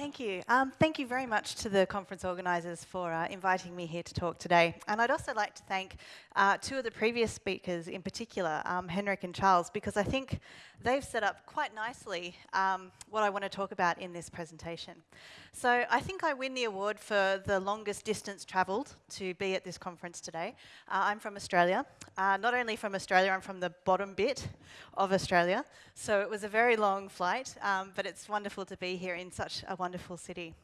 Thank you. Um, thank you very much to the conference organisers for uh, inviting me here to talk today. And I'd also like to thank uh, two of the previous speakers in particular, um, Henrik and Charles, because I think they've set up quite nicely um, what I want to talk about in this presentation. So I think I win the award for the longest distance travelled to be at this conference today. Uh, I'm from Australia. Uh, not only from Australia, I'm from the bottom bit of Australia. So it was a very long flight, um, but it's wonderful to be here in such a wonderful city.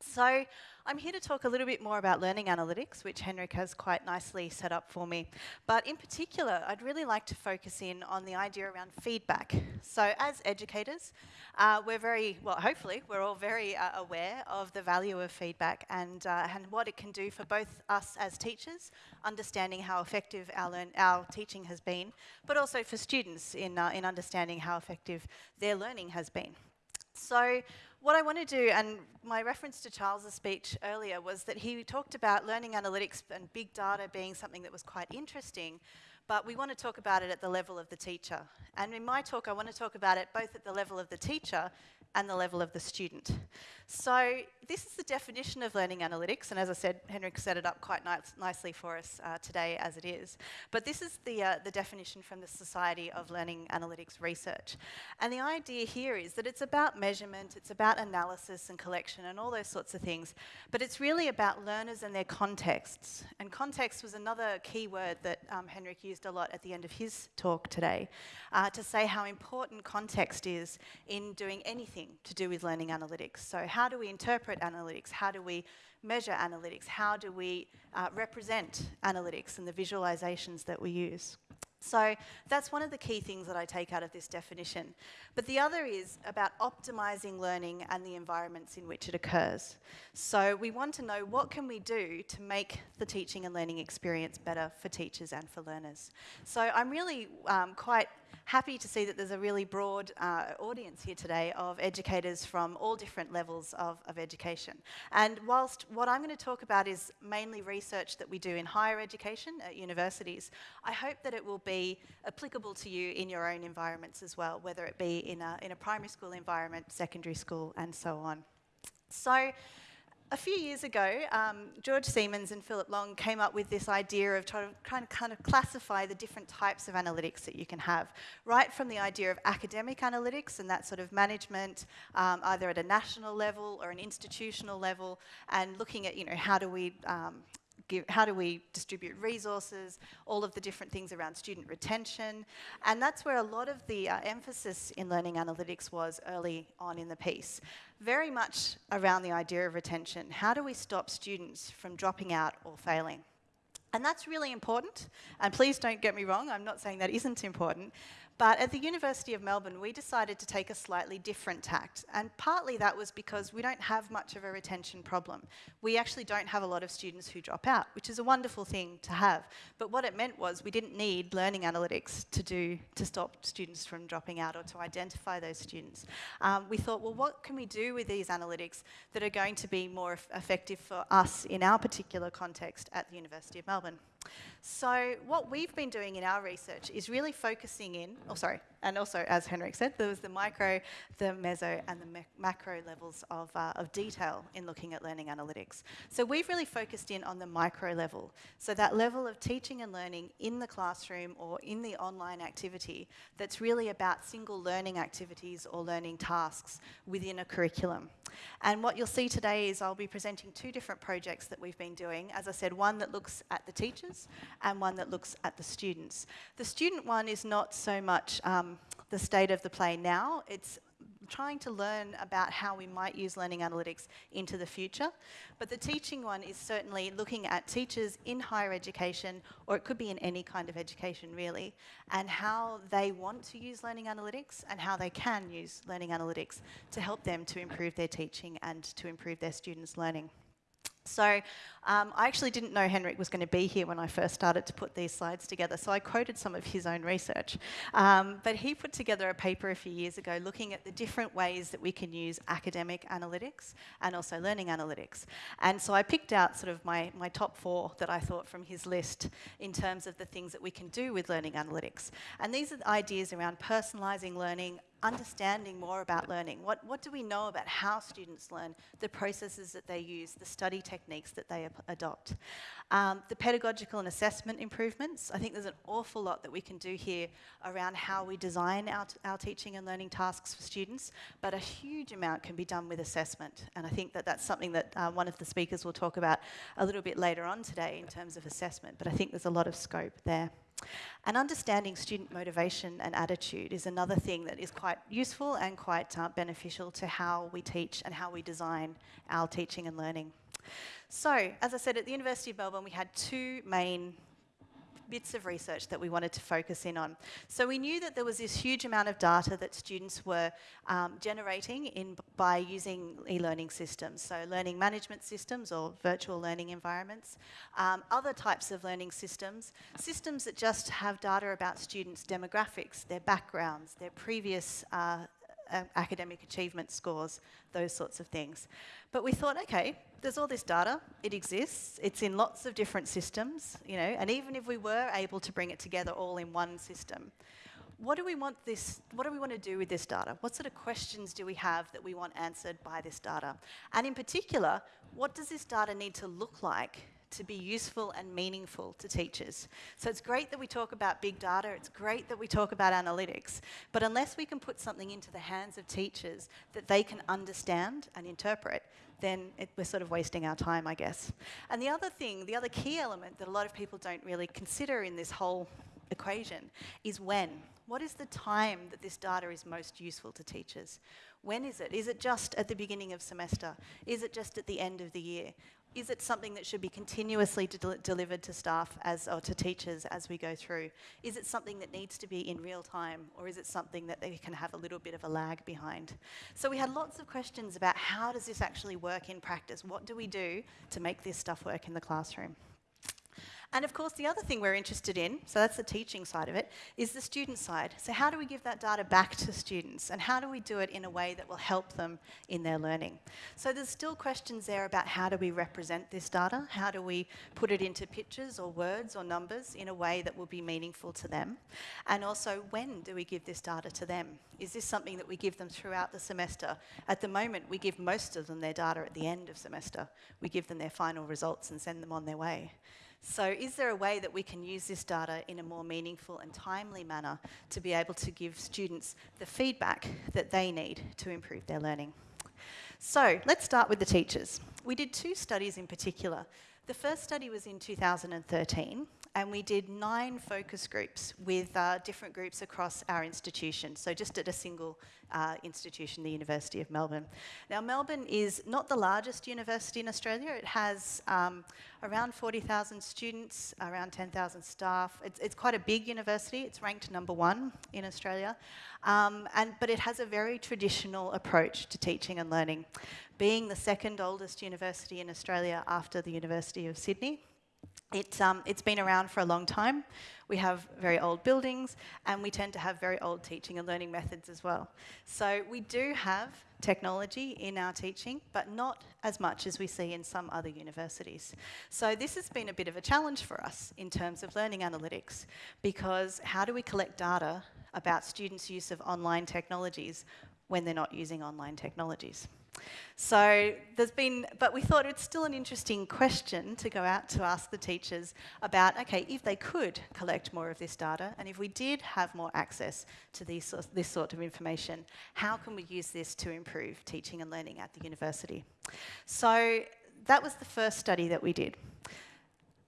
So I'm here to talk a little bit more about learning analytics, which Henrik has quite nicely set up for me. But in particular, I'd really like to focus in on the idea around feedback. So as educators, uh, we're very, well, hopefully, we're all very uh, aware of the value of feedback and, uh, and what it can do for both us as teachers, understanding how effective our, learn our teaching has been, but also for students in, uh, in understanding how effective their learning has been. So what I want to do, and my reference to Charles's speech earlier was that he talked about learning analytics and big data being something that was quite interesting, but we want to talk about it at the level of the teacher. And in my talk, I want to talk about it both at the level of the teacher and the level of the student. So this is the definition of learning analytics, and as I said, Henrik set it up quite nice, nicely for us uh, today as it is. But this is the, uh, the definition from the Society of Learning Analytics Research. And the idea here is that it's about measurement, it's about analysis and collection and all those sorts of things, but it's really about learners and their contexts. And context was another key word that um, Henrik used a lot at the end of his talk today, uh, to say how important context is in doing anything to do with learning analytics. So how do we interpret analytics? How do we measure analytics? How do we uh, represent analytics and the visualizations that we use? So that's one of the key things that I take out of this definition. But the other is about optimizing learning and the environments in which it occurs. So we want to know what can we do to make the teaching and learning experience better for teachers and for learners. So I'm really um, quite happy to see that there's a really broad uh, audience here today of educators from all different levels of, of education. And whilst what I'm going to talk about is mainly research that we do in higher education at universities, I hope that it will be applicable to you in your own environments as well, whether it be in a, in a primary school environment, secondary school, and so on. So a few years ago, um, George Siemens and Philip Long came up with this idea of trying to kind of, kind of classify the different types of analytics that you can have, right from the idea of academic analytics and that sort of management, um, either at a national level or an institutional level, and looking at, you know, how do we um, give, how do we distribute resources, all of the different things around student retention. And that's where a lot of the uh, emphasis in learning analytics was early on in the piece. Very much around the idea of retention. How do we stop students from dropping out or failing? And that's really important. And please don't get me wrong, I'm not saying that isn't important. But at the University of Melbourne, we decided to take a slightly different tact. And partly that was because we don't have much of a retention problem. We actually don't have a lot of students who drop out, which is a wonderful thing to have. But what it meant was we didn't need learning analytics to do to stop students from dropping out or to identify those students. Um, we thought, well, what can we do with these analytics that are going to be more effective for us in our particular context at the University of Melbourne? So what we've been doing in our research is really focusing in, oh sorry, and also, as Henrik said, there was the micro, the meso, and the macro levels of, uh, of detail in looking at learning analytics. So we've really focused in on the micro level. So that level of teaching and learning in the classroom or in the online activity that's really about single learning activities or learning tasks within a curriculum. And what you'll see today is I'll be presenting two different projects that we've been doing. As I said, one that looks at the teachers and one that looks at the students. The student one is not so much um, the state of the play now. It's trying to learn about how we might use learning analytics into the future. But the teaching one is certainly looking at teachers in higher education, or it could be in any kind of education really, and how they want to use learning analytics and how they can use learning analytics to help them to improve their teaching and to improve their students' learning. So um, I actually didn't know Henrik was going to be here when I first started to put these slides together, so I quoted some of his own research. Um, but he put together a paper a few years ago looking at the different ways that we can use academic analytics and also learning analytics. And so I picked out sort of my, my top four that I thought from his list in terms of the things that we can do with learning analytics. And these are the ideas around personalising learning, understanding more about learning. What, what do we know about how students learn, the processes that they use, the study techniques that they adopt? Um, the pedagogical and assessment improvements, I think there's an awful lot that we can do here around how we design our, our teaching and learning tasks for students, but a huge amount can be done with assessment. And I think that that's something that uh, one of the speakers will talk about a little bit later on today in terms of assessment, but I think there's a lot of scope there. And understanding student motivation and attitude is another thing that is quite useful and quite uh, beneficial to how we teach and how we design our teaching and learning. So, as I said, at the University of Melbourne, we had two main bits of research that we wanted to focus in on. So we knew that there was this huge amount of data that students were um, generating in by using e-learning systems, so learning management systems or virtual learning environments, um, other types of learning systems, systems that just have data about students' demographics, their backgrounds, their previous uh, uh, academic achievement scores, those sorts of things. But we thought, okay, there's all this data, it exists, it's in lots of different systems, you know, and even if we were able to bring it together all in one system, what do we want this, what do we want to do with this data? What sort of questions do we have that we want answered by this data? And in particular, what does this data need to look like to be useful and meaningful to teachers. So it's great that we talk about big data, it's great that we talk about analytics, but unless we can put something into the hands of teachers that they can understand and interpret, then it, we're sort of wasting our time, I guess. And the other thing, the other key element that a lot of people don't really consider in this whole equation is when. What is the time that this data is most useful to teachers? When is it? Is it just at the beginning of semester? Is it just at the end of the year? Is it something that should be continuously de delivered to staff as or to teachers as we go through? Is it something that needs to be in real time or is it something that they can have a little bit of a lag behind? So we had lots of questions about how does this actually work in practice? What do we do to make this stuff work in the classroom? And of course, the other thing we're interested in, so that's the teaching side of it, is the student side. So how do we give that data back to students? And how do we do it in a way that will help them in their learning? So there's still questions there about how do we represent this data? How do we put it into pictures or words or numbers in a way that will be meaningful to them? And also, when do we give this data to them? Is this something that we give them throughout the semester? At the moment, we give most of them their data at the end of semester. We give them their final results and send them on their way. So is there a way that we can use this data in a more meaningful and timely manner to be able to give students the feedback that they need to improve their learning? So let's start with the teachers. We did two studies in particular. The first study was in 2013 and we did nine focus groups with uh, different groups across our institution, so just at a single uh, institution, the University of Melbourne. Now, Melbourne is not the largest university in Australia. It has um, around 40,000 students, around 10,000 staff. It's, it's, quite a big university. It's ranked number one in Australia. Um, and, but it has a very traditional approach to teaching and learning. Being the second oldest university in Australia after the University of Sydney, it, um, it's been around for a long time. We have very old buildings and we tend to have very old teaching and learning methods as well. So we do have technology in our teaching, but not as much as we see in some other universities. So this has been a bit of a challenge for us in terms of learning analytics, because how do we collect data about students' use of online technologies when they're not using online technologies? So there's been, but we thought it's still an interesting question to go out to ask the teachers about, okay, if they could collect more of this data, and if we did have more access to these, this sort of information, how can we use this to improve teaching and learning at the university? So that was the first study that we did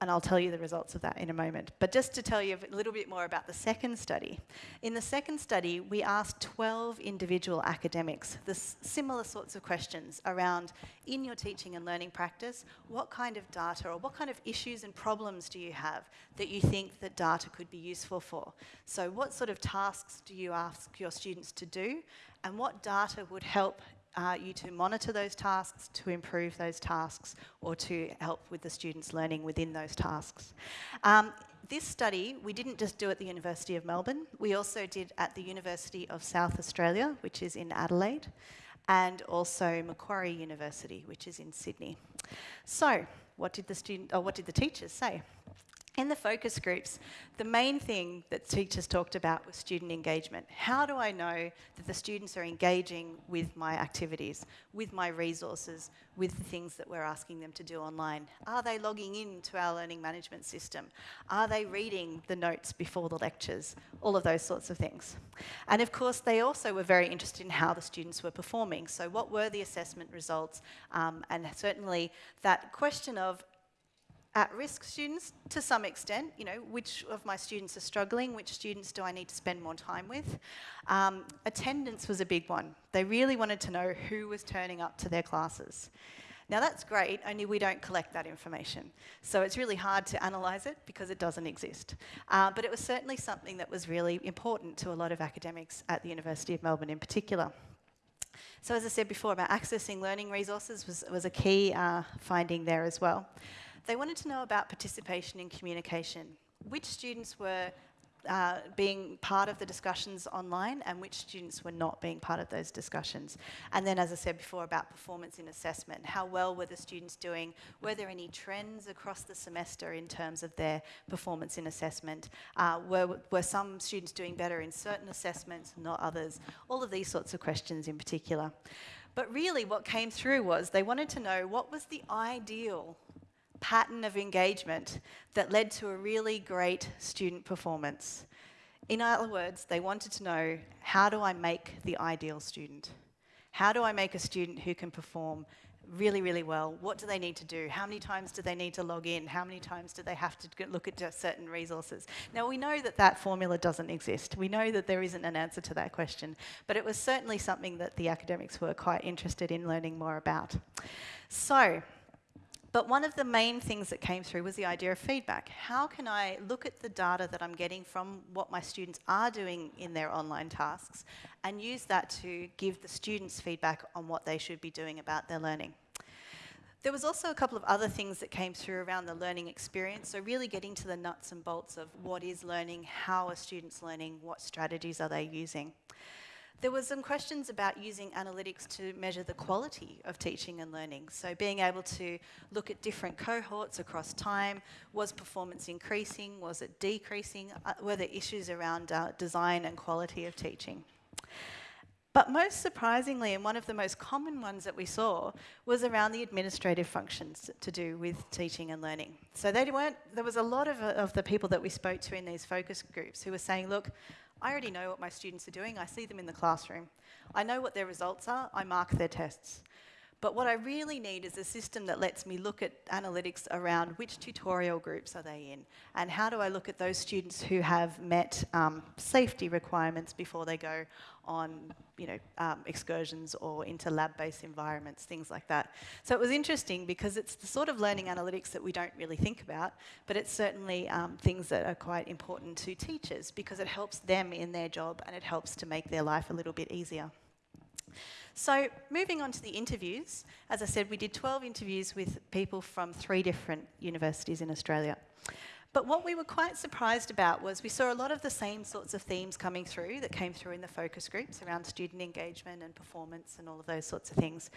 and I'll tell you the results of that in a moment. But just to tell you a little bit more about the second study. In the second study, we asked 12 individual academics the similar sorts of questions around, in your teaching and learning practice, what kind of data or what kind of issues and problems do you have that you think that data could be useful for? So what sort of tasks do you ask your students to do? And what data would help uh, you to monitor those tasks, to improve those tasks, or to help with the students' learning within those tasks. Um, this study, we didn't just do at the University of Melbourne, we also did at the University of South Australia, which is in Adelaide, and also Macquarie University, which is in Sydney. So, what did the student, or what did the teachers say? In the focus groups, the main thing that teachers talked about was student engagement. How do I know that the students are engaging with my activities, with my resources, with the things that we're asking them to do online? Are they logging in to our learning management system? Are they reading the notes before the lectures? All of those sorts of things. And of course, they also were very interested in how the students were performing. So what were the assessment results? Um, and certainly that question of at-risk students to some extent, you know, which of my students are struggling, which students do I need to spend more time with. Um, attendance was a big one. They really wanted to know who was turning up to their classes. Now that's great, only we don't collect that information. So it's really hard to analyse it because it doesn't exist. Uh, but it was certainly something that was really important to a lot of academics at the University of Melbourne in particular. So as I said before about accessing learning resources was, was a key uh, finding there as well. They wanted to know about participation in communication. Which students were uh, being part of the discussions online and which students were not being part of those discussions. And then, as I said before, about performance in assessment. How well were the students doing? Were there any trends across the semester in terms of their performance in assessment? Uh, were, were some students doing better in certain assessments, not others? All of these sorts of questions in particular. But really what came through was they wanted to know what was the ideal pattern of engagement that led to a really great student performance. In other words, they wanted to know, how do I make the ideal student? How do I make a student who can perform really, really well? What do they need to do? How many times do they need to log in? How many times do they have to look at certain resources? Now, we know that that formula doesn't exist. We know that there isn't an answer to that question, but it was certainly something that the academics were quite interested in learning more about. So, but one of the main things that came through was the idea of feedback. How can I look at the data that I'm getting from what my students are doing in their online tasks and use that to give the students feedback on what they should be doing about their learning? There was also a couple of other things that came through around the learning experience, so really getting to the nuts and bolts of what is learning, how are students learning, what strategies are they using. There was some questions about using analytics to measure the quality of teaching and learning. So being able to look at different cohorts across time, was performance increasing, was it decreasing, uh, were there issues around uh, design and quality of teaching. But most surprisingly, and one of the most common ones that we saw, was around the administrative functions to do with teaching and learning. So they weren't, there was a lot of, uh, of the people that we spoke to in these focus groups who were saying, look, I already know what my students are doing. I see them in the classroom. I know what their results are. I mark their tests. But what I really need is a system that lets me look at analytics around which tutorial groups are they in and how do I look at those students who have met um, safety requirements before they go on you know, um, excursions or into lab-based environments, things like that. So it was interesting because it's the sort of learning analytics that we don't really think about, but it's certainly um, things that are quite important to teachers because it helps them in their job and it helps to make their life a little bit easier. So moving on to the interviews, as I said, we did 12 interviews with people from three different universities in Australia. But what we were quite surprised about was we saw a lot of the same sorts of themes coming through that came through in the focus groups around student engagement and performance and all of those sorts of things.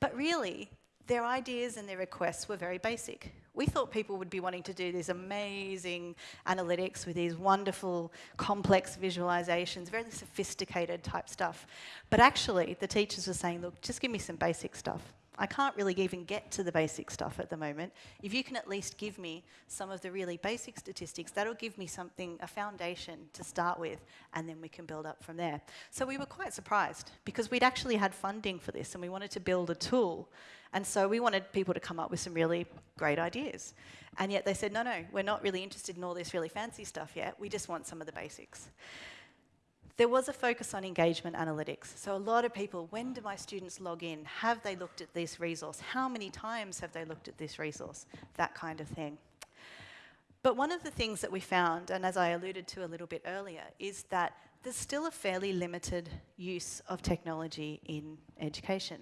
But really, their ideas and their requests were very basic. We thought people would be wanting to do these amazing analytics with these wonderful, complex visualizations, very sophisticated type stuff. But actually, the teachers were saying, look, just give me some basic stuff. I can't really even get to the basic stuff at the moment. If you can at least give me some of the really basic statistics, that'll give me something, a foundation to start with, and then we can build up from there. So we were quite surprised because we'd actually had funding for this and we wanted to build a tool. And so we wanted people to come up with some really great ideas. And yet they said, no, no, we're not really interested in all this really fancy stuff yet. We just want some of the basics. There was a focus on engagement analytics. So a lot of people, when do my students log in? Have they looked at this resource? How many times have they looked at this resource? That kind of thing. But one of the things that we found, and as I alluded to a little bit earlier, is that there's still a fairly limited use of technology in education.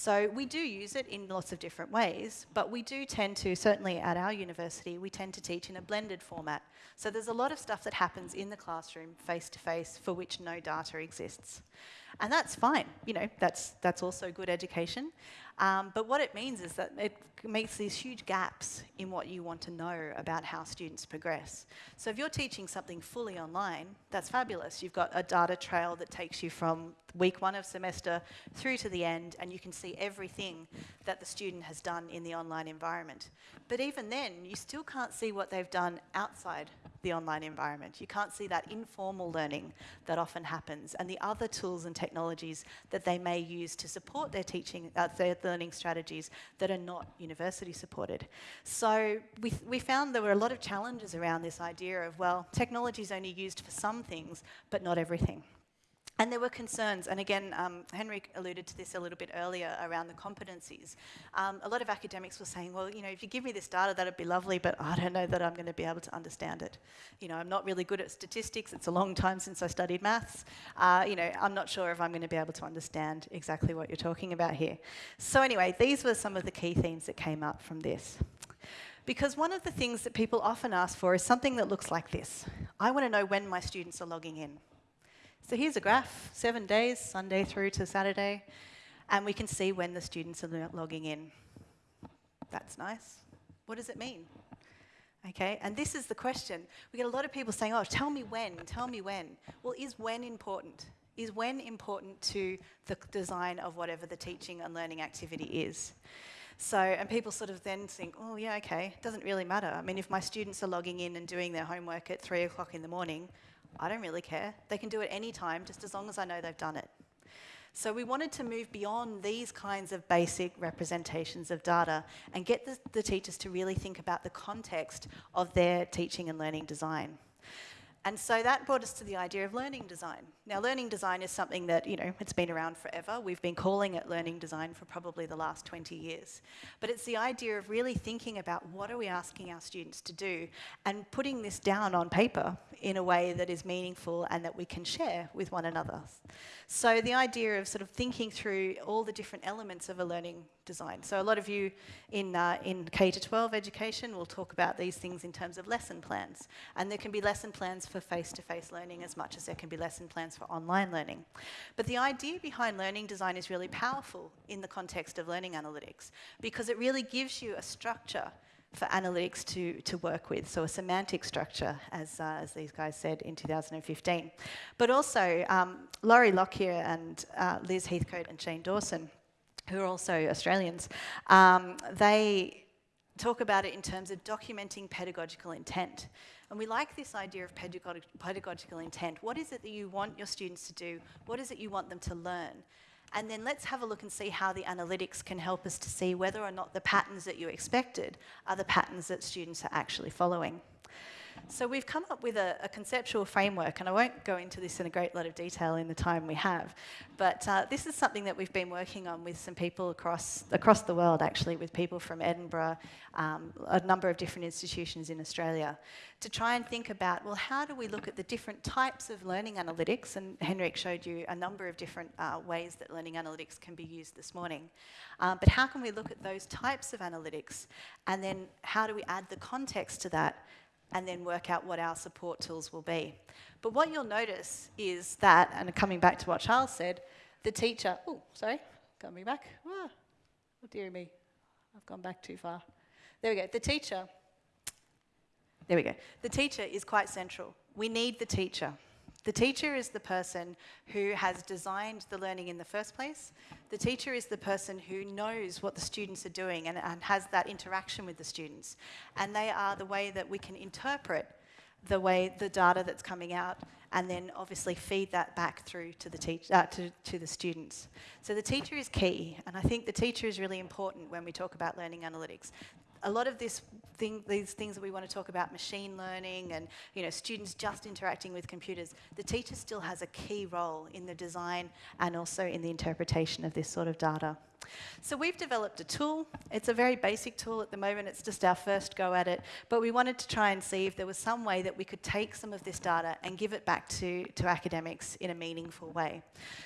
So we do use it in lots of different ways, but we do tend to, certainly at our university, we tend to teach in a blended format. So there's a lot of stuff that happens in the classroom, face-to-face, -face, for which no data exists. And that's fine, you know, that's, that's also good education. Um, but what it means is that it makes these huge gaps in what you want to know about how students progress. So if you're teaching something fully online, that's fabulous. You've got a data trail that takes you from week one of semester through to the end, and you can see everything that the student has done in the online environment. But even then, you still can't see what they've done outside the online environment. You can't see that informal learning that often happens and the other tools and technologies that they may use to support their teaching, uh, their learning strategies that are not university supported. So we, we found there were a lot of challenges around this idea of, well, technology is only used for some things, but not everything. And there were concerns, and again, um, alluded to this a little bit earlier around the competencies. Um, a lot of academics were saying, well, you know, if you give me this data, that'd be lovely, but I don't know that I'm going to be able to understand it. You know, I'm not really good at statistics. It's a long time since I studied maths. Uh, you know, I'm not sure if I'm going to be able to understand exactly what you're talking about here. So anyway, these were some of the key themes that came up from this. Because one of the things that people often ask for is something that looks like this. I want to know when my students are logging in. So here's a graph, seven days, Sunday through to Saturday, and we can see when the students are logging in. That's nice. What does it mean? Okay, and this is the question. We get a lot of people saying, oh, tell me when, tell me when. Well, is when important? Is when important to the design of whatever the teaching and learning activity is? So, and people sort of then think, oh yeah, okay, doesn't really matter. I mean, if my students are logging in and doing their homework at three o'clock in the morning, I don't really care. They can do it any time, just as long as I know they've done it. So we wanted to move beyond these kinds of basic representations of data and get the, the teachers to really think about the context of their teaching and learning design. And so that brought us to the idea of learning design. Now, learning design is something that, you know, it's been around forever. We've been calling it learning design for probably the last 20 years. But it's the idea of really thinking about what are we asking our students to do and putting this down on paper in a way that is meaningful and that we can share with one another. So the idea of sort of thinking through all the different elements of a learning design. So a lot of you in, uh, in K to 12 education will talk about these things in terms of lesson plans. And there can be lesson plans for face-to-face -face learning as much as there can be lesson plans for online learning. But the idea behind learning design is really powerful in the context of learning analytics because it really gives you a structure for analytics to, to work with, so a semantic structure, as, uh, as these guys said in 2015. But also, um, Lori Lockyer and uh, Liz Heathcote and Shane Dawson, who are also Australians, um, they talk about it in terms of documenting pedagogical intent. And we like this idea of pedagog pedagogical intent. What is it that you want your students to do? What is it you want them to learn? And then let's have a look and see how the analytics can help us to see whether or not the patterns that you expected are the patterns that students are actually following. So we've come up with a, a, conceptual framework, and I won't go into this in a great lot of detail in the time we have, but uh, this is something that we've been working on with some people across, across the world, actually, with people from Edinburgh, um, a number of different institutions in Australia, to try and think about, well, how do we look at the different types of learning analytics, and Henrik showed you a number of different uh, ways that learning analytics can be used this morning, um, but how can we look at those types of analytics, and then how do we add the context to that and then work out what our support tools will be. But what you'll notice is that, and coming back to what Charles said, the teacher, oh, sorry, coming back. Ah, oh dear me, I've gone back too far. There we go. The teacher, there we go. The teacher is quite central. We need the teacher. The teacher is the person who has designed the learning in the first place. The teacher is the person who knows what the students are doing and, and, has that interaction with the students. And they are the way that we can interpret the way the data that's coming out and then obviously feed that back through to the, teach, uh, to, to the students. So the teacher is key, and I think the teacher is really important when we talk about learning analytics a lot of this thing, these things that we want to talk about, machine learning and you know, students just interacting with computers, the teacher still has a key role in the design and also in the interpretation of this sort of data. So we've developed a tool. It's a very basic tool at the moment. It's just our first go at it. But we wanted to try and see if there was some way that we could take some of this data and give it back to, to academics in a meaningful way.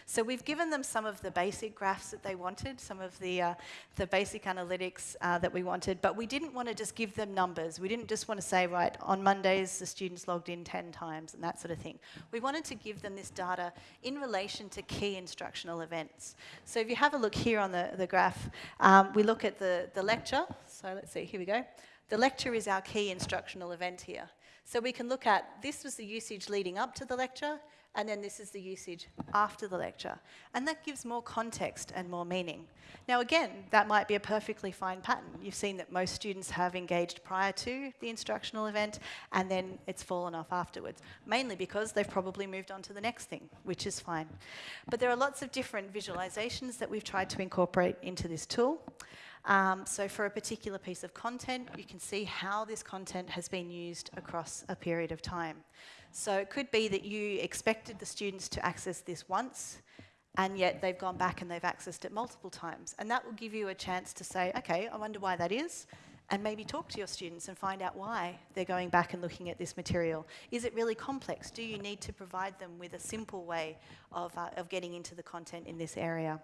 So we've given them some of the basic graphs that they wanted, some of the, uh, the basic analytics uh, that we wanted, but we didn't want to just give them numbers. We didn't just want to say, right, on Mondays the students logged in 10 times and that sort of thing. We wanted to give them this data in relation to key instructional events. So if you have a look here on the, graph, um, we look at the, the lecture. So let's see, here we go. The lecture is our key instructional event here. So we can look at, this was the usage leading up to the lecture, and then this is the usage after the lecture. And that gives more context and more meaning. Now again, that might be a perfectly fine pattern. You've seen that most students have engaged prior to the instructional event and then it's fallen off afterwards, mainly because they've probably moved on to the next thing, which is fine. But there are lots of different visualizations that we've tried to incorporate into this tool. Um, so for a particular piece of content, you can see how this content has been used across a period of time. So it could be that you expected the students to access this once, and yet they've gone back and they've accessed it multiple times. And that will give you a chance to say, okay, I wonder why that is, and maybe talk to your students and find out why they're going back and looking at this material. Is it really complex? Do you need to provide them with a simple way of, uh, of getting into the content in this area?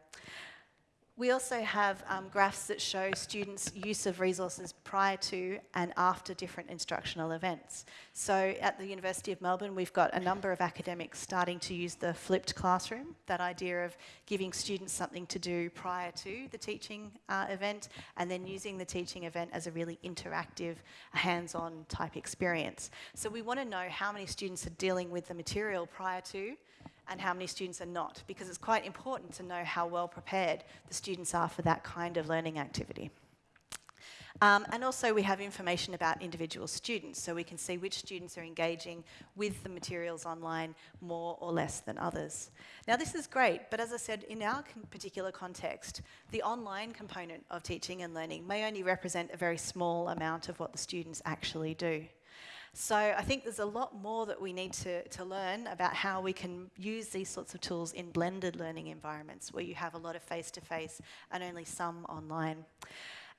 We also have um, graphs that show students' use of resources prior to and after different instructional events. So at the University of Melbourne, we've got a number of academics starting to use the flipped classroom, that idea of giving students something to do prior to the teaching uh, event and then using the teaching event as a really interactive, hands-on type experience. So we want to know how many students are dealing with the material prior to and how many students are not, because it's quite important to know how well prepared the students are for that kind of learning activity. Um, and also we have information about individual students, so we can see which students are engaging with the materials online more or less than others. Now this is great, but as I said, in our particular context, the online component of teaching and learning may only represent a very small amount of what the students actually do. So I think there's a lot more that we need to, to learn about how we can use these sorts of tools in blended learning environments where you have a lot of face-to-face -face and only some online.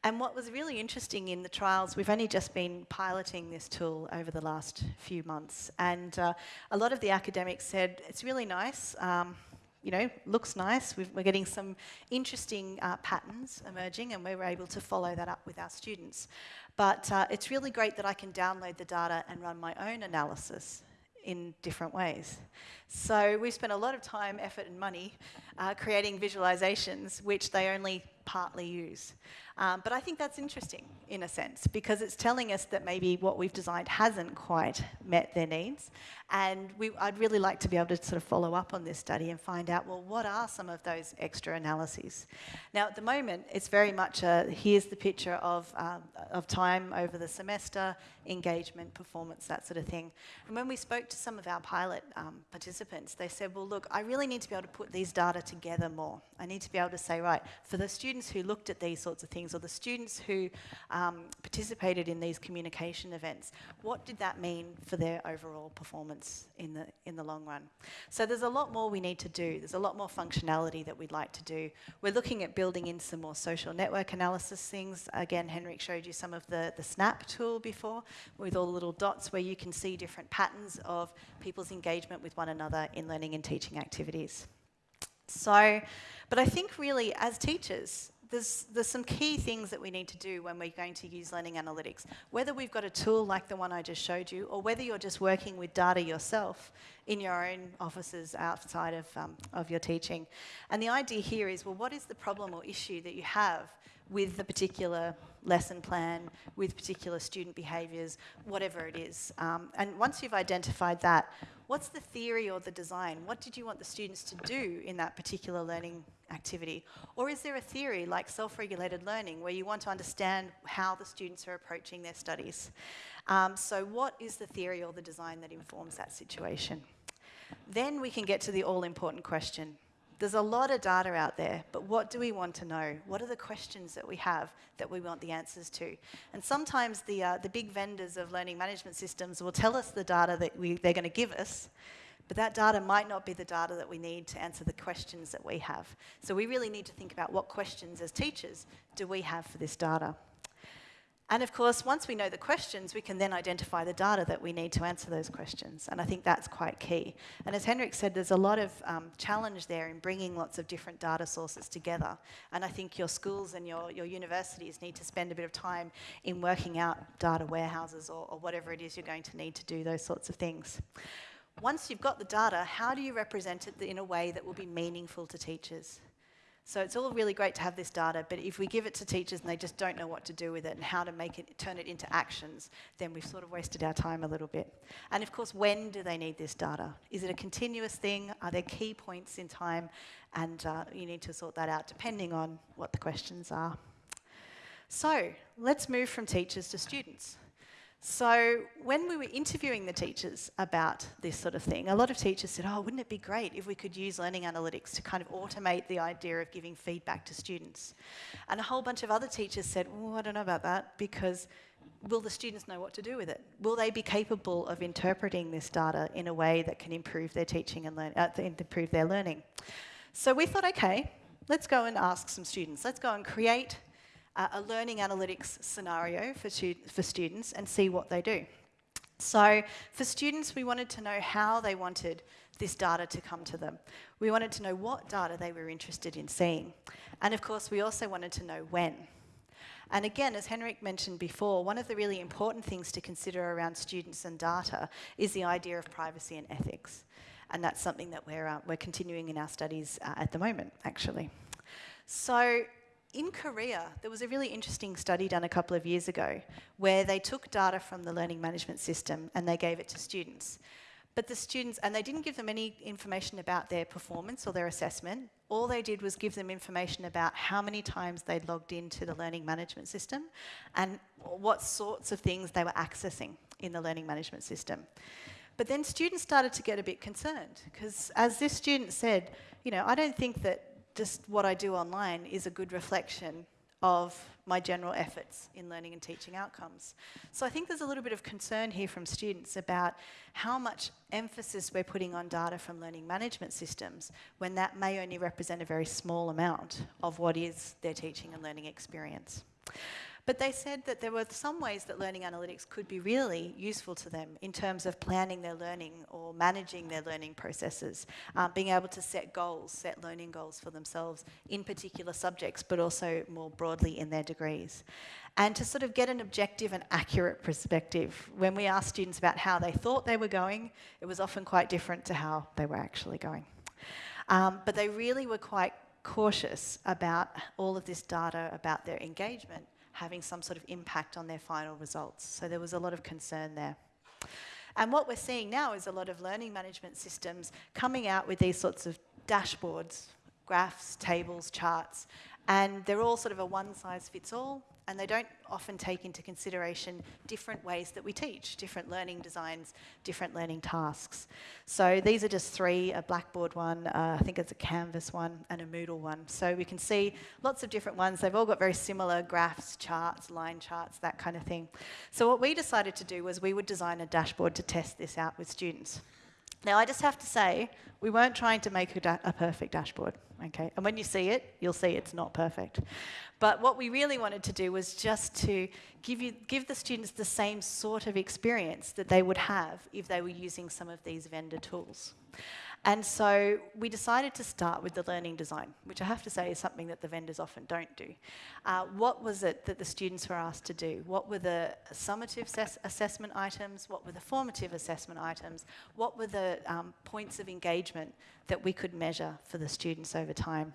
And what was really interesting in the trials, we've only just been piloting this tool over the last few months. And uh, a lot of the academics said, it's really nice, um, you know, looks nice. we are getting some interesting uh, patterns emerging and we were able to follow that up with our students. But uh, it's really great that I can download the data and run my own analysis in different ways. So we've spent a lot of time, effort and money uh, creating visualizations which they only partly use. Um, but I think that's interesting in a sense because it's telling us that maybe what we've designed hasn't quite met their needs. And we, I'd really like to be able to sort of follow up on this study and find out, well, what are some of those extra analyses? Now, at the moment, it's very much a, here's the picture of, um, of time over the semester, engagement, performance, that sort of thing. And when we spoke to some of our pilot um, participants, they said, well, look, I really need to be able to put these data together more. I need to be able to say, right, for the students who looked at these sorts of things or the students who um, participated in these communication events, what did that mean for their overall performance in the, in the long run? So there's a lot more we need to do. There's a lot more functionality that we'd like to do. We're looking at building in some more social network analysis things. Again, Henrik showed you some of the, the SNAPP tool before with all the little dots where you can see different patterns of people's engagement with one another in learning and teaching activities. So, but I think really as teachers, there's, there's some key things that we need to do when we're going to use learning analytics. Whether we've got a tool like the one I just showed you, or whether you're just working with data yourself in your own offices outside of, um, of your teaching. And the idea here is, well, what is the problem or issue that you have with the particular lesson plan, with particular student behaviours, whatever it is. Um, and once you've identified that, what's the theory or the design? What did you want the students to do in that particular learning activity? Or is there a theory like self-regulated learning where you want to understand how the students are approaching their studies? Um, so what is the theory or the design that informs that situation? Then we can get to the all-important question. There's a lot of data out there, but what do we want to know? What are the questions that we have that we want the answers to? And sometimes the, uh, the big vendors of learning management systems will tell us the data that we, they're going to give us, but that data might not be the data that we need to answer the questions that we have. So we really need to think about what questions as teachers do we have for this data. And of course, once we know the questions, we can then identify the data that we need to answer those questions. And I think that's quite key. And as Henrik said, there's a lot of um, challenge there in bringing lots of different data sources together. And I think your schools and your, your universities need to spend a bit of time in working out data warehouses or, or whatever it is you're going to need to do those sorts of things. Once you've got the data, how do you represent it in a way that will be meaningful to teachers? So it's all really great to have this data, but if we give it to teachers and they just don't know what to do with it and how to make it, turn it into actions, then we've sort of wasted our time a little bit. And of course, when do they need this data? Is it a continuous thing? Are there key points in time? And uh, you need to sort that out depending on what the questions are. So let's move from teachers to students. So when we were interviewing the teachers about this sort of thing, a lot of teachers said, oh, wouldn't it be great if we could use learning analytics to kind of automate the idea of giving feedback to students? And a whole bunch of other teachers said, oh, I don't know about that because will the students know what to do with it? Will they be capable of interpreting this data in a way that can improve their teaching and learn, uh, improve their learning? So we thought, okay, let's go and ask some students. Let's go and create uh, a learning analytics scenario for, for students and see what they do. So for students, we wanted to know how they wanted this data to come to them. We wanted to know what data they were interested in seeing. And of course, we also wanted to know when. And again, as Henrik mentioned before, one of the really important things to consider around students and data is the idea of privacy and ethics. And that's something that we're, uh, we're continuing in our studies uh, at the moment, actually. So in Korea, there was a really interesting study done a couple of years ago where they took data from the learning management system and they gave it to students. But the students, and they didn't give them any information about their performance or their assessment. All they did was give them information about how many times they'd logged into the learning management system and what sorts of things they were accessing in the learning management system. But then students started to get a bit concerned because as this student said, you know, I don't think that just what I do online is a good reflection of my general efforts in learning and teaching outcomes. So I think there's a little bit of concern here from students about how much emphasis we're putting on data from learning management systems when that may only represent a very small amount of what is their teaching and learning experience. But they said that there were some ways that learning analytics could be really useful to them in terms of planning their learning or managing their learning processes, um, being able to set goals, set learning goals for themselves in particular subjects, but also more broadly in their degrees. And to sort of get an objective and accurate perspective, when we asked students about how they thought they were going, it was often quite different to how they were actually going. Um, but they really were quite cautious about all of this data about their engagement having some sort of impact on their final results. So there was a lot of concern there. And what we're seeing now is a lot of learning management systems coming out with these sorts of dashboards, graphs, tables, charts, and they're all sort of a one size fits all and they don't often take into consideration different ways that we teach, different learning designs, different learning tasks. So these are just three, a Blackboard one, uh, I think it's a Canvas one, and a Moodle one. So we can see lots of different ones. They've all got very similar graphs, charts, line charts, that kind of thing. So what we decided to do was we would design a dashboard to test this out with students. Now, I just have to say, we weren't trying to make a, a, perfect dashboard, okay? And when you see it, you'll see it's not perfect. But what we really wanted to do was just to give, you, give the students the same sort of experience that they would have if they were using some of these vendor tools. And so we decided to start with the learning design, which I have to say is something that the vendors often don't do. Uh, what was it that the students were asked to do? What were the summative assessment items? What were the formative assessment items? What were the um, points of engagement that we could measure for the students over time?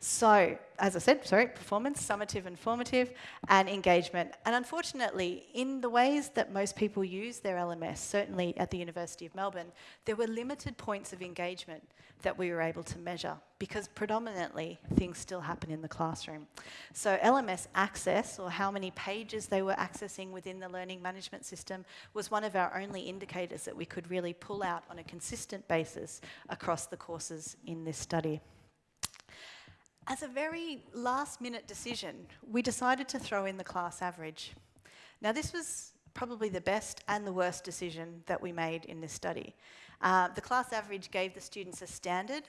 So, as I said, sorry, performance, summative and formative, and engagement. And unfortunately, in the ways that most people use their LMS, certainly at the University of Melbourne, there were limited points of engagement that we were able to measure because predominantly things still happen in the classroom. So LMS access, or how many pages they were accessing within the learning management system, was one of our only indicators that we could really pull out on a consistent basis across the courses in this study. As a very last minute decision, we decided to throw in the class average. Now this was probably the best and the worst decision that we made in this study. Uh, the class average gave the students a standard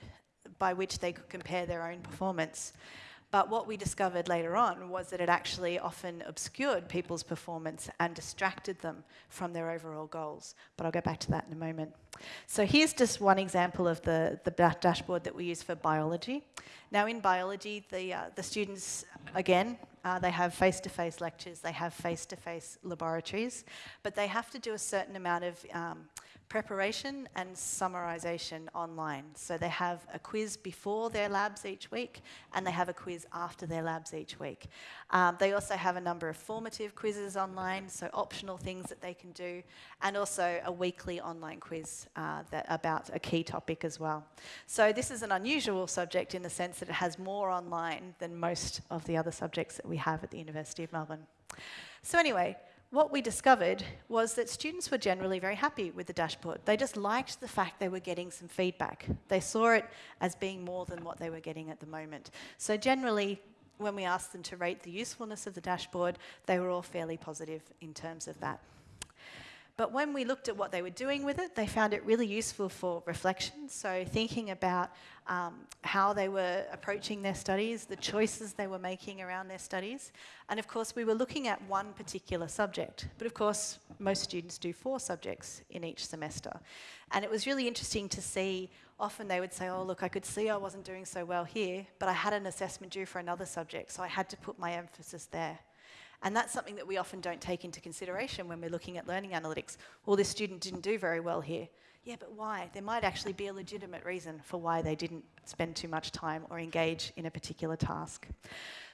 by which they could compare their own performance. But what we discovered later on was that it actually often obscured people's performance and distracted them from their overall goals. But I'll go back to that in a moment. So here's just one example of the, the dashboard that we use for biology. Now in biology, the, uh, the students, again, uh, they have face-to-face -face lectures, they have face-to-face -face laboratories, but they have to do a certain amount of um, preparation and summarization online. So they have a quiz before their labs each week and they have a quiz after their labs each week. Um, they also have a number of formative quizzes online, so optional things that they can do, and also a weekly online quiz uh, that about a key topic as well. So this is an unusual subject in the sense that it has more online than most of the other subjects that we have at the University of Melbourne. So anyway, what we discovered was that students were generally very happy with the dashboard. They just liked the fact they were getting some feedback. They saw it as being more than what they were getting at the moment. So generally, when we asked them to rate the usefulness of the dashboard, they were all fairly positive in terms of that. But when we looked at what they were doing with it, they found it really useful for reflection. So thinking about um, how they were approaching their studies, the choices they were making around their studies. And of course, we were looking at one particular subject. But of course, most students do four subjects in each semester. And it was really interesting to see, often they would say, oh, look, I could see I wasn't doing so well here, but I had an assessment due for another subject, so I had to put my emphasis there. And that's something that we often don't take into consideration when we're looking at learning analytics. Well, this student didn't do very well here. Yeah, but why? There might actually be a legitimate reason for why they didn't spend too much time or engage in a particular task.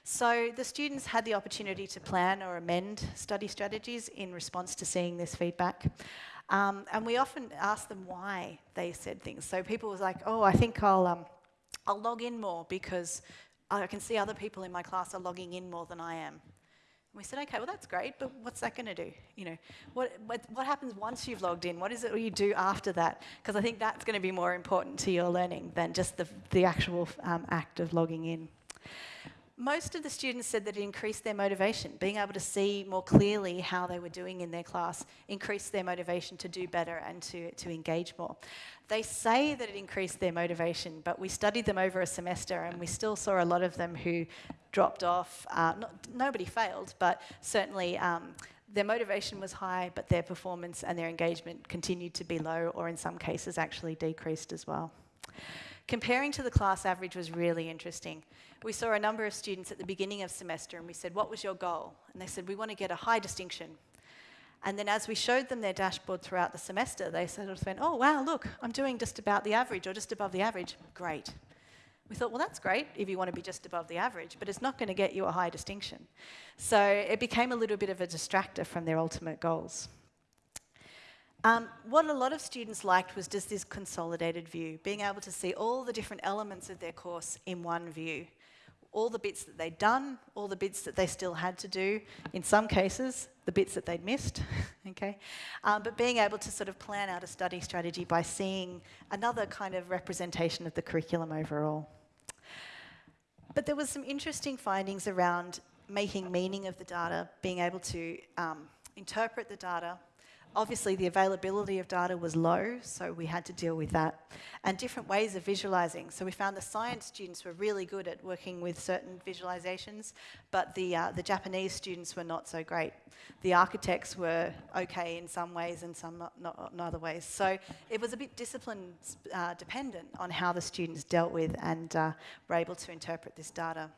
So the students had the opportunity to plan or amend study strategies in response to seeing this feedback. Um, and we often ask them why they said things. So people was like, oh, I think I'll, um, I'll log in more because I can see other people in my class are logging in more than I am. And we said, okay, well, that's great, but what's that going to do? You know, what, what, what, happens once you've logged in? What is it you do after that? Because I think that's going to be more important to your learning than just the, the actual um, act of logging in. Most of the students said that it increased their motivation. Being able to see more clearly how they were doing in their class increased their motivation to do better and to, to engage more. They say that it increased their motivation, but we studied them over a semester and we still saw a lot of them who dropped off. Uh, not, nobody failed, but certainly um, their motivation was high, but their performance and their engagement continued to be low, or in some cases actually decreased as well. Comparing to the class average was really interesting. We saw a number of students at the beginning of semester and we said, what was your goal? And they said, we want to get a high distinction. And then as we showed them their dashboard throughout the semester, they sort of went, oh, wow, look, I'm doing just about the average or just above the average. Great. We thought, well, that's great if you want to be just above the average, but it's not going to get you a high distinction. So it became a little bit of a distractor from their ultimate goals. Um, what a lot of students liked was just this consolidated view, being able to see all the different elements of their course in one view. All the bits that they'd done, all the bits that they still had to do, in some cases, the bits that they'd missed, okay? Um, but being able to sort of plan out a study strategy by seeing another kind of representation of the curriculum overall. But there was some interesting findings around making meaning of the data, being able to um, interpret the data, Obviously, the availability of data was low, so we had to deal with that. And different ways of visualizing. So we found the science students were really good at working with certain visualizations, but the, uh, the Japanese students were not so great. The architects were okay in some ways and some not, not in other ways. So it was a bit discipline uh, dependent on how the students dealt with and uh, were able to interpret this data.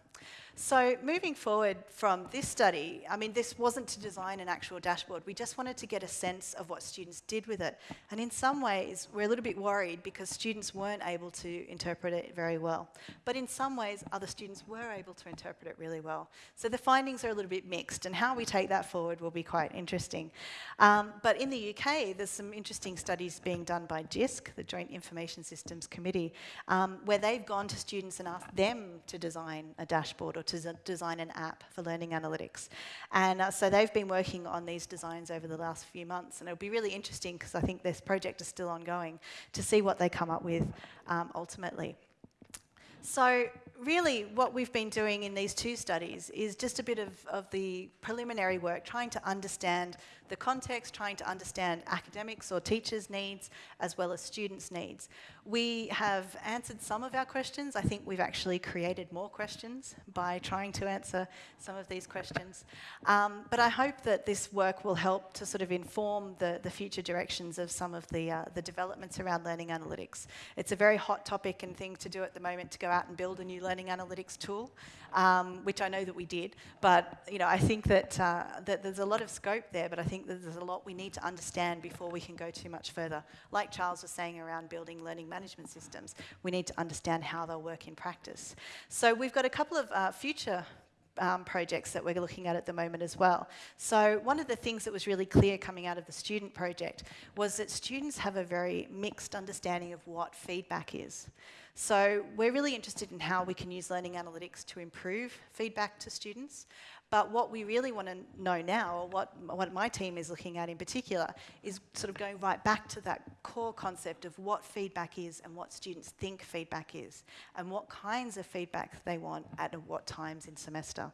So moving forward from this study, I mean, this wasn't to design an actual dashboard. We just wanted to get a sense of what students did with it. And in some ways, we're a little bit worried because students weren't able to interpret it very well. But in some ways, other students were able to interpret it really well. So the findings are a little bit mixed, and how we take that forward will be quite interesting. Um, but in the UK, there's some interesting studies being done by JISC, the Joint Information Systems Committee, um, where they've gone to students and asked them to design a dashboard or to design an app for learning analytics. And uh, so they've been working on these designs over the last few months, and it'll be really interesting because I think this project is still ongoing to see what they come up with um, ultimately. So really what we've been doing in these two studies is just a bit of, of the preliminary work, trying to understand the context, trying to understand academics or teachers' needs, as well as students' needs. We have answered some of our questions. I think we've actually created more questions by trying to answer some of these questions. Um, but I hope that this work will help to sort of inform the, the future directions of some of the, uh, the developments around learning analytics. It's a very hot topic and thing to do at the moment to go out and build a new learning analytics tool, um, which I know that we did. But you know, I think that, uh, that there's a lot of scope there, but I think that there's a lot we need to understand before we can go too much further. Like Charles was saying around building learning management systems, we need to understand how they'll work in practice. So we've got a couple of uh, future um, projects that we're looking at at the moment as well. So one of the things that was really clear coming out of the student project was that students have a very mixed understanding of what feedback is. So we're really interested in how we can use learning analytics to improve feedback to students, but what we really want to know now, or what, what my team is looking at in particular, is sort of going right back to that core concept of what feedback is and what students think feedback is, and what kinds of feedback they want at what times in semester.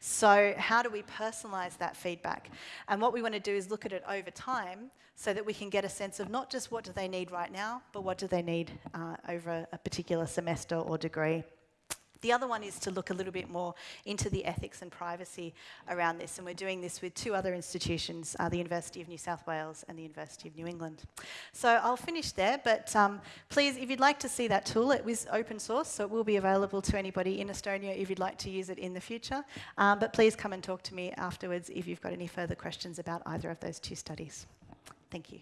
So how do we personalise that feedback? And what we want to do is look at it over time so that we can get a sense of not just what do they need right now, but what do they need uh, over a particular semester or degree. The other one is to look a little bit more into the ethics and privacy around this, and we're doing this with two other institutions, uh, the University of New South Wales and the University of New England. So I'll finish there, but um, please, if you'd like to see that tool, it was open source, so it will be available to anybody in Estonia if you'd like to use it in the future. Um, but please come and talk to me afterwards if you've got any further questions about either of those two studies. Thank you.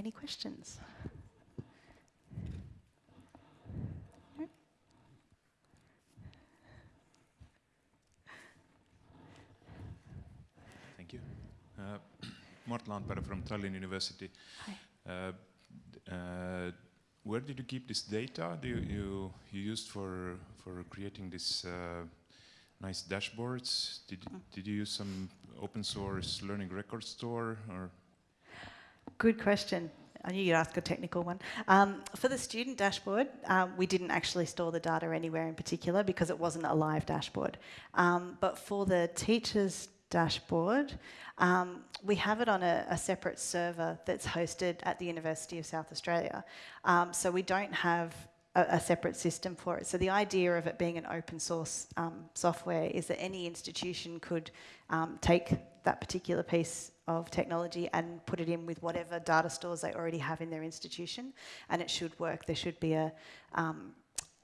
Any questions? Thank you. Uh, Mart Laanpere from Tallinn University. Hi. Uh, uh, where did you keep this data you, you, you used for, for creating these uh, nice dashboards? Did, mm. did you use some open source learning record store or Good question. I knew you'd ask a technical one. Um, for the student dashboard, um, we didn't actually store the data anywhere in particular because it wasn't a live dashboard. Um, but for the teachers dashboard, um, we have it on a, a, separate server that's hosted at the University of South Australia. Um, so we don't have a, a, separate system for it. So the idea of it being an open source um, software is that any institution could take that particular piece of technology and put it in with whatever data stores they already have in their institution, and it should work. There should be a, um,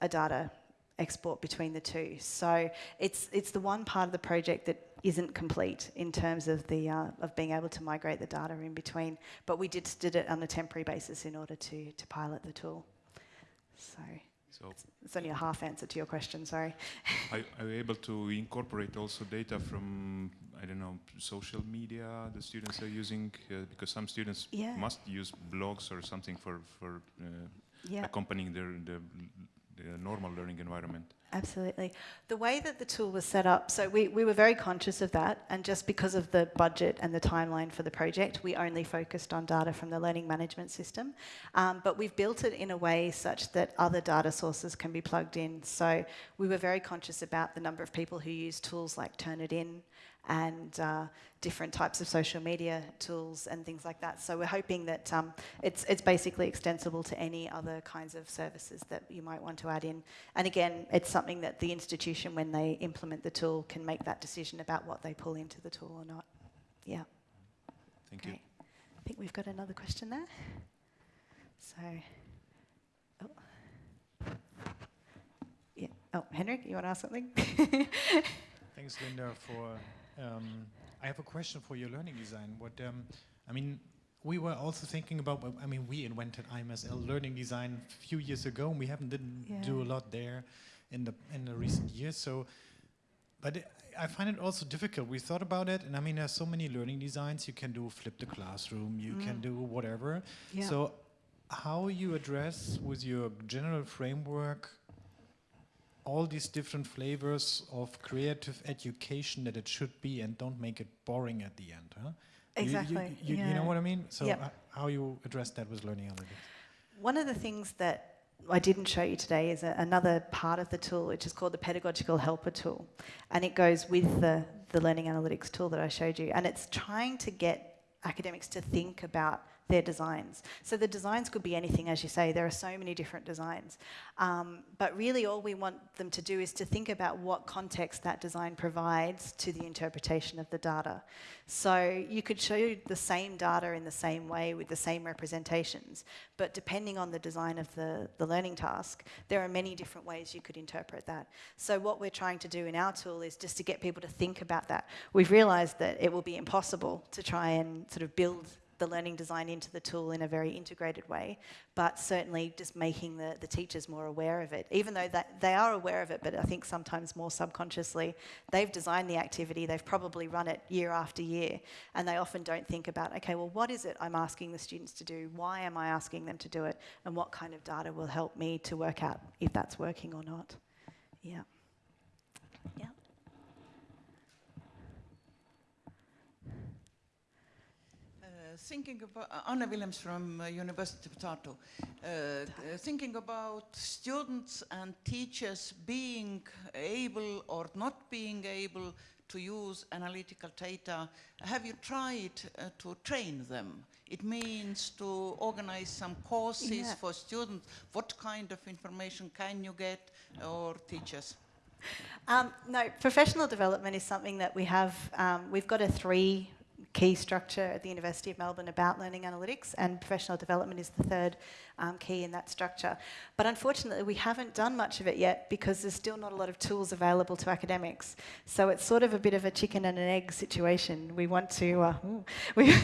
a data export between the two. So it's it's the one part of the project that isn't complete in terms of the uh, of being able to migrate the data in between. But we did did it on a temporary basis in order to to pilot the tool. So. So it's only a half answer to your question, sorry. are, are you able to incorporate also data from I don't know, social media the students are using? Uh, because some students yeah. must use blogs or something for, for uh, yeah. accompanying their, their, their, normal learning environment. Absolutely. The way that the tool was set up, so we, we were very conscious of that, and just because of the budget and the timeline for the project, we only focused on data from the learning management system. Um, but we've built it in a way such that other data sources can be plugged in. So we were very conscious about the number of people who use tools like Turnitin, and uh, different types of social media tools and things like that. So we're hoping that um, it's, it's basically extensible to any other kinds of services that you might want to add in. And again, it's something that the institution, when they implement the tool, can make that decision about what they pull into the tool or not. Yeah. Thank Great. you. I think we've got another question there. So, oh. Yeah. Oh, Henrik, you want to ask something? Thanks, Linda, for um, I have a question for your learning design. What um, I mean, we were also thinking about. I mean, we invented IMSL learning design a few years ago, and we haven't didn't yeah. do a lot there in the in the recent years. So, but it, I find it also difficult. We thought about it, and I mean, there's so many learning designs. You can do flip the classroom. You mm. can do whatever. Yeah. So, how you address with your general framework all these different flavors of creative education that it should be and don't make it boring at the end. Huh? Exactly. You, you, you, yeah. you know what I mean? So yep. uh, how you address that with learning analytics? One of the things that I didn't show you today is a, another part of the tool, which is called the Pedagogical Helper tool. And it goes with the, the learning analytics tool that I showed you. And it's trying to get academics to think about their designs. So the designs could be anything, as you say, there are so many different designs. Um, but really all we want them to do is to think about what context that design provides to the interpretation of the data. So you could show the same data in the same way with the same representations, but depending on the design of the, the learning task, there are many different ways you could interpret that. So what we're trying to do in our tool is just to get people to think about that. We've realised that it will be impossible to try and sort of build the learning design into the tool in a very integrated way, but certainly just making the, the teachers more aware of it, even though that they are aware of it, but I think sometimes more subconsciously, they've designed the activity, they've probably run it year after year, and they often don't think about, okay, well, what is it I'm asking the students to do? Why am I asking them to do it? And what kind of data will help me to work out if that's working or not? Yeah. Yeah. Thinking about Anna Anne Willems from uh, University of Tartu, uh, uh, thinking about students and teachers being able or not being able to use analytical data, have you tried uh, to train them? It means to organize some courses yeah. for students. What kind of information can you get or teachers? Um, no, professional development is something that we have, um, we've got a three key structure at the University of Melbourne about learning analytics, and professional development is the third um, key in that structure. But unfortunately, we haven't done much of it yet because there's still not a lot of tools available to academics. So it's sort of a bit of a chicken and an egg situation. We want to, uh, we,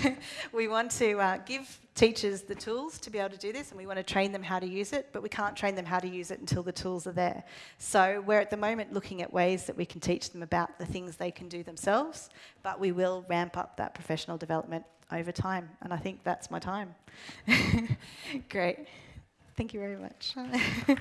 we want to uh, give teachers the tools to be able to do this and we want to train them how to use it, but we can't train them how to use it until the tools are there. So we're at the moment looking at ways that we can teach them about the things they can do themselves, but we will ramp up that professional development over time. And I think that's my time. Great. Thank you very much.